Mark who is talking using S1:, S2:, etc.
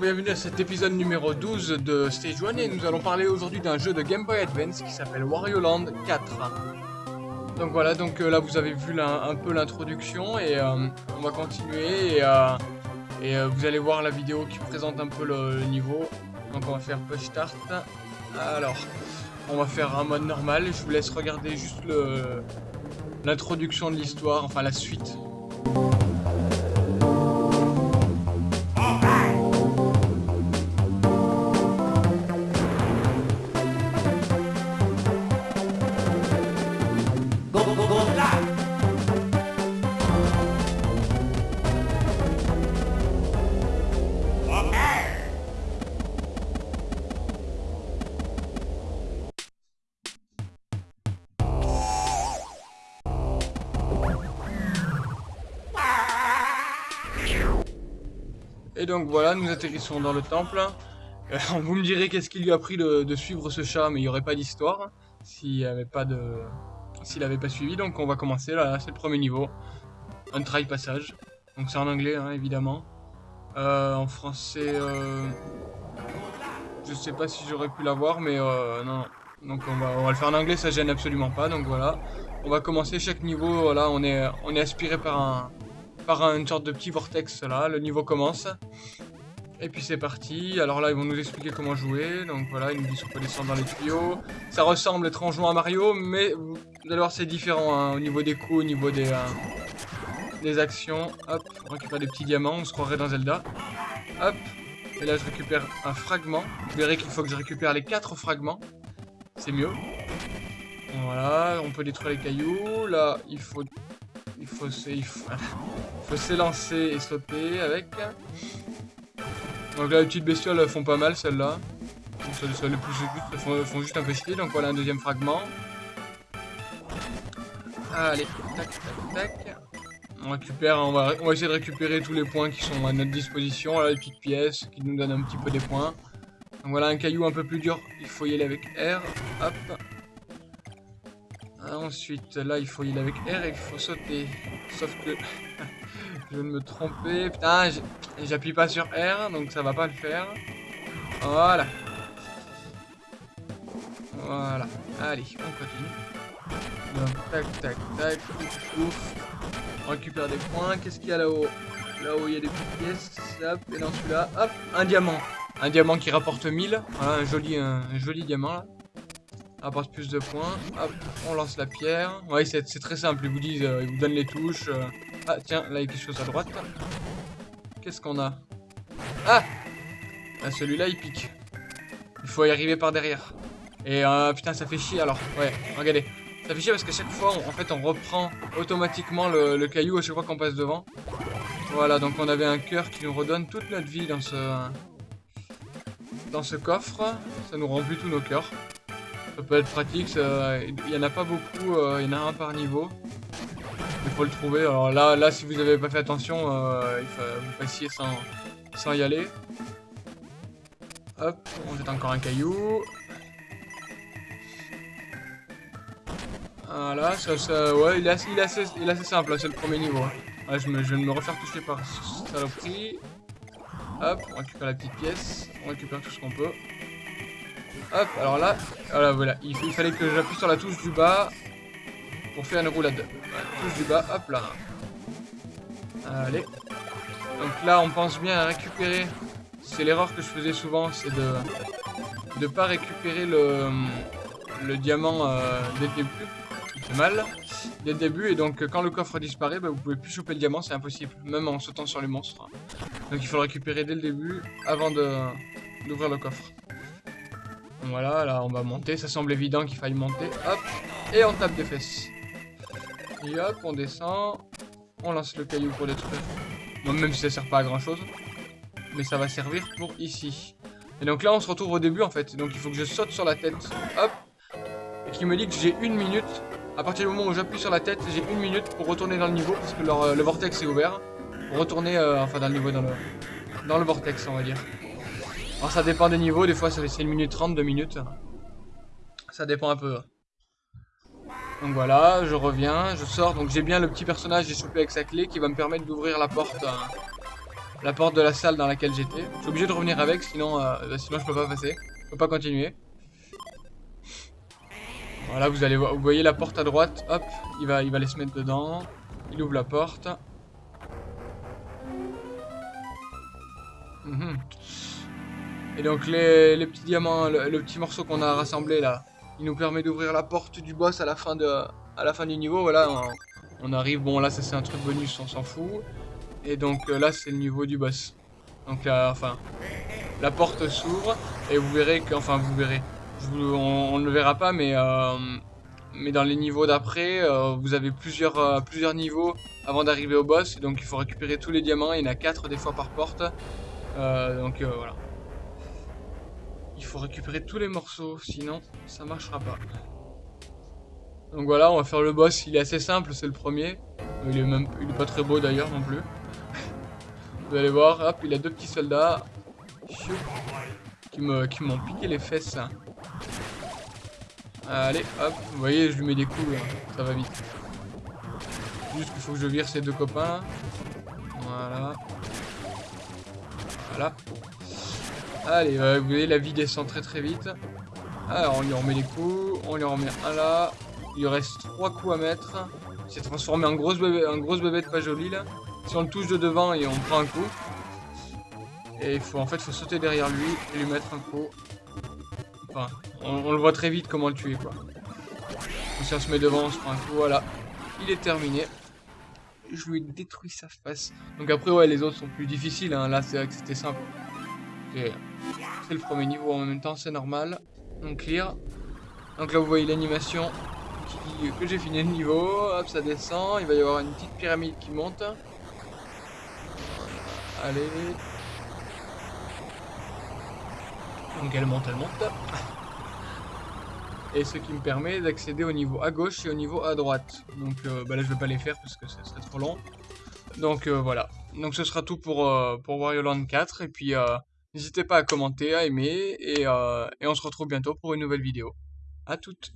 S1: bienvenue à cet épisode numéro 12 de Stage 1 et nous allons parler aujourd'hui d'un jeu de Game Boy Advance qui s'appelle Wario Land 4. Donc voilà, donc euh, là vous avez vu un peu l'introduction et euh, on va continuer et, euh, et vous allez voir la vidéo qui présente un peu le, niveau. Donc on va faire push start. Alors, on va faire un mode normal, je vous laisse regarder juste l'introduction de l'histoire, enfin la suite. Et donc voilà, nous atterrissons dans le temple. Euh, vous me direz qu'est-ce qu'il lui a pris de, suivre ce chat, mais il n'y aurait pas d'histoire s'il n'avait pas de, s'il avait pas suivi. Donc on va commencer là, c'est le premier niveau, un try passage. Donc c'est en anglais hein, évidemment. Euh, en français, euh, je sais pas si j'aurais pu l'avoir, mais non. Donc on va, on va le faire en anglais, ça gêne absolument pas. Donc voilà, on va commencer chaque niveau. Voilà, on est, on est aspiré par un, par une sorte de petit vortex là. Le niveau commence. Et puis c'est parti. Alors là, ils vont nous expliquer comment jouer. Donc voilà, ils nous disent qu'on peut descendre dans les tuyaux. Ça ressemble étrangement à Mario, mais vous allez voir, c'est différent hein, au niveau des coups, au niveau des, euh, des actions. Hop, on récupère des petits diamants. On se croirait dans Zelda. Hop. Et là, je récupère un fragment. Vous verrez qu'il faut que je récupère les quatre fragments. C'est mieux. Voilà, on peut détruire les cailloux. Là, il faut il faut s'élancer et sauter avec. Donc là, les petites bestioles font pas mal, celles-là. Les plus font, font juste un peu chier. Donc voilà un deuxième fragment. Allez, tac, tac, tac. On récupère, on va, on va essayer de récupérer tous les points qui sont à notre disposition. Là, les petites pièces qui nous donnent un petit peu des points. Donc voilà un caillou un peu plus dur. Il faut y aller avec R. Hop. Ensuite, là, il faut y aller avec R et il faut sauter. Sauf que je viens de me tromper. Putain, j'appuie pas sur R, donc ça va pas le faire. Voilà. Voilà. Allez, on continue. Donc, tac, tac, tac. Ouf. On récupère des points. Qu'est-ce qu'il y a là-haut? Là-haut, il y a des petites pièces. Hop, et dans celui-là, hop, un diamant. Un diamant qui rapporte 1000. Voilà, un joli, un joli diamant, là apporte plus de points. Hop, on lance la pierre. Ouais, c'est très simple, ils vous disent, euh, ils vous donnent les touches. Euh. Ah, tiens, là, il y a quelque chose à droite. Qu'est-ce qu'on a? Ah, ah Celui-là, il pique. Il faut y arriver par derrière. Et euh, putain, ça fait chier, alors. Ouais, regardez. Ça fait chier parce qu'à chaque fois, en fait, on reprend automatiquement le, le caillou à chaque fois qu'on passe devant. Voilà, donc on avait un cœur qui nous redonne toute notre vie dans ce... Dans ce coffre. Ça nous rend plus tous nos cœurs. Ça peut être pratique, il n'y en a pas beaucoup, euh, il y en a un par niveau. Il faut le trouver. Alors là, là si vous n'avez pas fait attention, euh, il faut vous passiez sans, sans y aller. Hop, on jette encore un caillou. Voilà, ça, ça, ouais, il est assez, il est assez, il simple, c'est le premier niveau. Je, me, je vais me refaire toucher par saloperie. Hop, on récupère la petite pièce, on récupère tout ce qu'on peut. Hop, alors là, voilà. Il, fallait que j'appuie sur la touche du bas pour faire une roulade. touche du bas, hop là. Allez. Donc là, on pense bien à récupérer. C'est l'erreur que je faisais souvent, c'est de ne pas récupérer le, le diamant euh, dès le début. C'est mal. Dès le début, et donc quand le coffre disparaît, bah, vous pouvez plus choper le diamant, c'est impossible. Même en sautant sur les monstres. Donc il faut le récupérer dès le début, avant d'ouvrir le coffre. Voilà, là on va monter, ça semble évident qu'il faille monter. Hop, et on tape des fesses. Et hop, on descend. On lance le caillou pour détruire. Bon, même si ça sert pas à grand chose. Mais ça va servir pour ici. Et donc là on se retrouve au début en fait. Donc il faut que je saute sur la tête. Hop. Et qui me dit que j'ai une minute. À partir du moment où j'appuie sur la tête, j'ai une minute pour retourner dans le niveau. Parce que euh, le vortex est ouvert. Pour retourner, euh, enfin dans le niveau, dans le, dans le vortex on va dire. Alors ça dépend des niveaux, des fois c'est 1 minute 30, 2 minutes. Ça dépend un peu. Donc voilà, je reviens, je sors, donc j'ai bien le petit personnage j'ai chopé avec sa clé qui va me permettre d'ouvrir la porte. la porte de la salle dans laquelle j'étais. Je suis obligé de revenir avec, sinon, euh, bah, sinon je peux pas passer. Je peux pas continuer. Voilà, vous allez vous voyez la porte à droite, hop, il va, il va aller se mettre dedans. Il ouvre la porte. Mhm. Et donc les, petits diamants, le, petit morceau qu'on a rassemblé là, il nous permet d'ouvrir la porte du boss à la fin, de, à la fin du niveau. Voilà, on, arrive, bon là ça c'est un truc bonus, on s'en fout. Et donc euh, là c'est le niveau du boss. Donc enfin, la porte s'ouvre et vous verrez que, enfin vous verrez, on, ne le verra pas mais... Euh, mais dans les niveaux d'après, euh, vous avez plusieurs, plusieurs niveaux avant d'arriver au boss, donc il faut récupérer tous les diamants, il y en a 4 des fois par porte, donc voilà. Il faut récupérer tous les morceaux, sinon ça marchera pas. Donc voilà, on va faire le boss, il est assez simple, c'est le premier. Il est même pas très beau d'ailleurs non plus. Vous allez voir, hop, il a deux petits soldats. Qui m'ont piqué les fesses. Allez, hop, vous voyez, je lui mets des coups, hein, ça va vite. Juste qu'il faut que je vire ces deux copains. Voilà. Voilà. Allez, vous voyez, la vie descend très très vite. Alors, on lui remet les coups. On lui remet un là. Il reste trois coups à mettre. Il s'est transformé en grosse bébé, en grosse pas jolie là. Si on le touche de devant et on prend un coup. Et faut en fait faut sauter derrière lui et lui mettre un coup. Enfin, on, le voit très vite comment le tuer quoi. si on se met devant, on se prend un coup, voilà. Il est terminé. Je lui ai détruit sa face. Donc après ouais les autres sont plus difficiles, hein. là c'est vrai que c'était simple. C'est le premier niveau en même temps, c'est normal. Donc clear. Donc là vous voyez l'animation que j'ai fini le niveau. Hop, ça descend. Il va y avoir une petite pyramide qui monte. Allez. Donc elle monte, elle monte. Et ce qui me permet d'accéder au niveau à gauche et au niveau à droite. Donc euh, bah là je vais pas les faire parce que ce serait trop long. Donc euh, voilà. Donc ce sera tout pour, euh, pour Wario Land 4. Et puis N'hésitez pas à commenter, à aimer, et, euh, et on se retrouve bientôt pour une nouvelle vidéo. A toutes